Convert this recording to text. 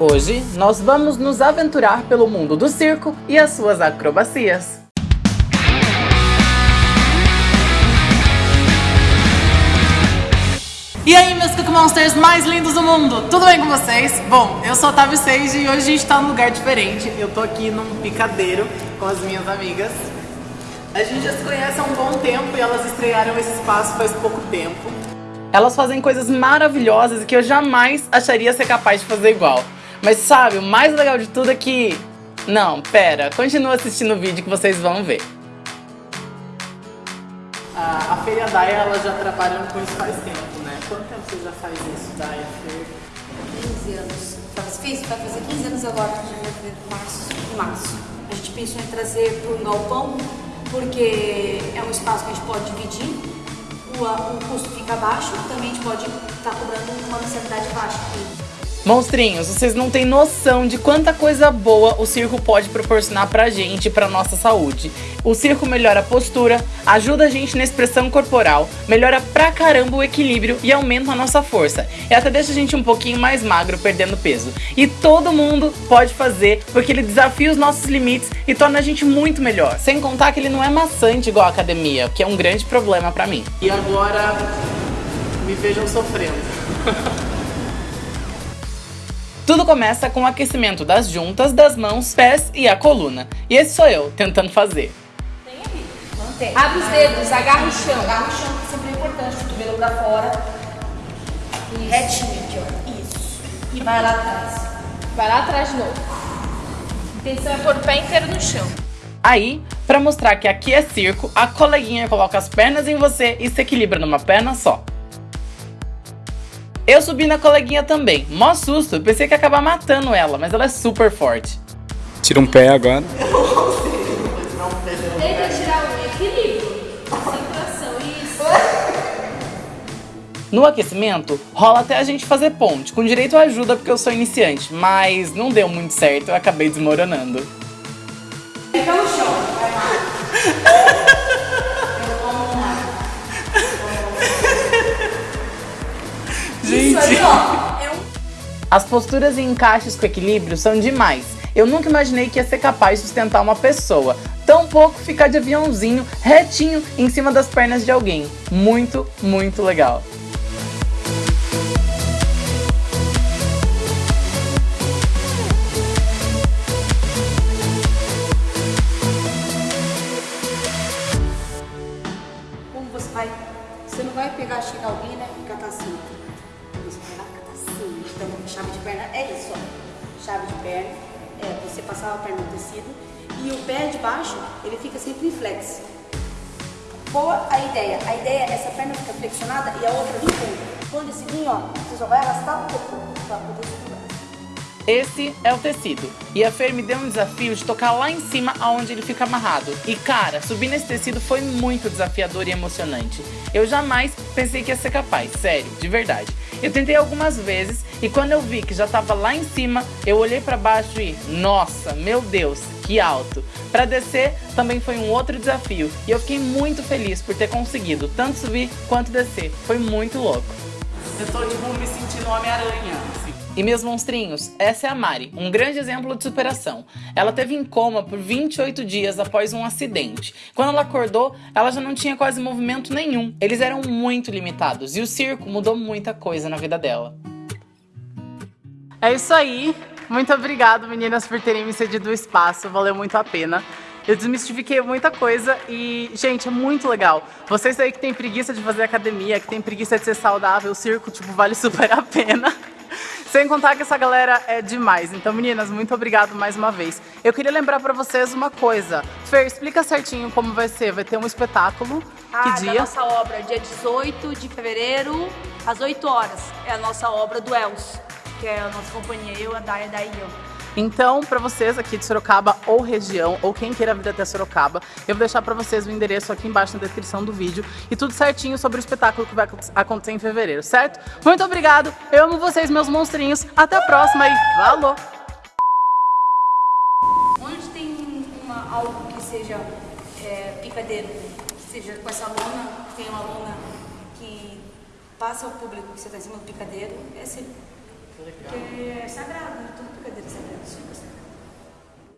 Hoje, nós vamos nos aventurar pelo mundo do circo e as suas acrobacias. E aí, meus Cook Monsters mais lindos do mundo, tudo bem com vocês? Bom, eu sou a Otávio Sage e hoje a gente tá num lugar diferente. Eu tô aqui num picadeiro com as minhas amigas. A gente já se conhece há um bom tempo e elas estrearam esse espaço faz pouco tempo. Elas fazem coisas maravilhosas que eu jamais acharia ser capaz de fazer igual. Mas sabe, o mais legal de tudo é que... Não, pera, continua assistindo o vídeo que vocês vão ver. A, a Feira Daia, ela já trabalham com isso faz tempo, né? Quanto tempo você já faz isso, Daia, Fer? 15 anos. Faz, fiz, vai fazer 15 anos agora, em março. Em março. A gente pensou em trazer para um galpão, porque é um espaço que a gente pode dividir, o, o custo fica baixo, também a gente pode estar tá cobrando uma mensalidade baixa. Monstrinhos, vocês não têm noção de quanta coisa boa o circo pode proporcionar pra gente e pra nossa saúde. O circo melhora a postura, ajuda a gente na expressão corporal, melhora pra caramba o equilíbrio e aumenta a nossa força. E até deixa a gente um pouquinho mais magro, perdendo peso. E todo mundo pode fazer, porque ele desafia os nossos limites e torna a gente muito melhor. Sem contar que ele não é maçante igual a academia, que é um grande problema pra mim. E agora, me vejam sofrendo. Tudo começa com o aquecimento das juntas, das mãos, pés e a coluna. E esse sou eu, tentando fazer. Tem ali, mantém. Abre os dedos, agarra o chão. Agarra o chão, que sempre é importante, o cotovelo pra fora. E retinho aqui, ó. Isso. E vai lá atrás. Vai lá atrás de novo. A intenção é pôr o pé inteiro no chão. Aí, para mostrar que aqui é circo, a coleguinha coloca as pernas em você e se equilibra numa perna só. Eu subi na coleguinha também. Mó susto, pensei que ia acabar matando ela, mas ela é super forte. Tira um pé agora. Tenta tirar o equilíbrio. Isso. No aquecimento, rola até a gente fazer ponte, com direito à ajuda porque eu sou iniciante, mas não deu muito certo, eu acabei desmoronando. As posturas e encaixes com equilíbrio são demais. Eu nunca imaginei que ia ser capaz de sustentar uma pessoa. Tão pouco ficar de aviãozinho retinho em cima das pernas de alguém. Muito, muito legal. Como você vai... Você não vai pegar, chegar alguém, né? E catar assim. Chave de perna é isso, ó. Chave de perna é você passar a perna no tecido. E o pé de baixo, ele fica sempre em flex. Qual a ideia? A ideia é essa perna ficar flexionada e a outra vir fundo. Quando esse vir, ó, você só vai arrastar um pouco pra poder segurar. Esse é o tecido. E a Fer me deu um desafio de tocar lá em cima aonde ele fica amarrado. E cara, subir nesse tecido foi muito desafiador e emocionante. Eu jamais pensei que ia ser capaz, sério, de verdade. Eu tentei algumas vezes e quando eu vi que já tava lá em cima, eu olhei para baixo e, nossa, meu Deus, que alto. Para descer também foi um outro desafio e eu fiquei muito feliz por ter conseguido tanto subir quanto descer. Foi muito louco. Eu tô tipo me sentindo Homem-Aranha. E meus monstrinhos, essa é a Mari, um grande exemplo de superação. Ela teve em coma por 28 dias após um acidente. Quando ela acordou, ela já não tinha quase movimento nenhum. Eles eram muito limitados e o circo mudou muita coisa na vida dela. É isso aí. Muito obrigado, meninas, por terem me cedido o espaço. Valeu muito a pena. Eu desmistifiquei muita coisa e, gente, é muito legal. Vocês aí que tem preguiça de fazer academia, que tem preguiça de ser saudável, o circo, tipo, vale super a pena. Sem contar que essa galera é demais. Então, meninas, muito obrigado mais uma vez. Eu queria lembrar pra vocês uma coisa. Fer, explica certinho como vai ser. Vai ter um espetáculo. Ah, que da dia? nossa obra, dia 18 de fevereiro, às 8 horas. É a nossa obra do Els, que é a nossa companhia, eu, a Daya, daí eu. Então, para vocês aqui de Sorocaba ou região, ou quem queira vir até Sorocaba, eu vou deixar para vocês o endereço aqui embaixo na descrição do vídeo e tudo certinho sobre o espetáculo que vai acontecer em fevereiro, certo? Muito obrigado, eu amo vocês, meus monstrinhos, até a próxima e falou! Onde tem algo que seja é, picadeiro, seja com essa lona, tem uma lona que passa ao público que você está em cima do picadeiro, é assim, que é sagrado, tudo picadeiras sagradas, super sagrado.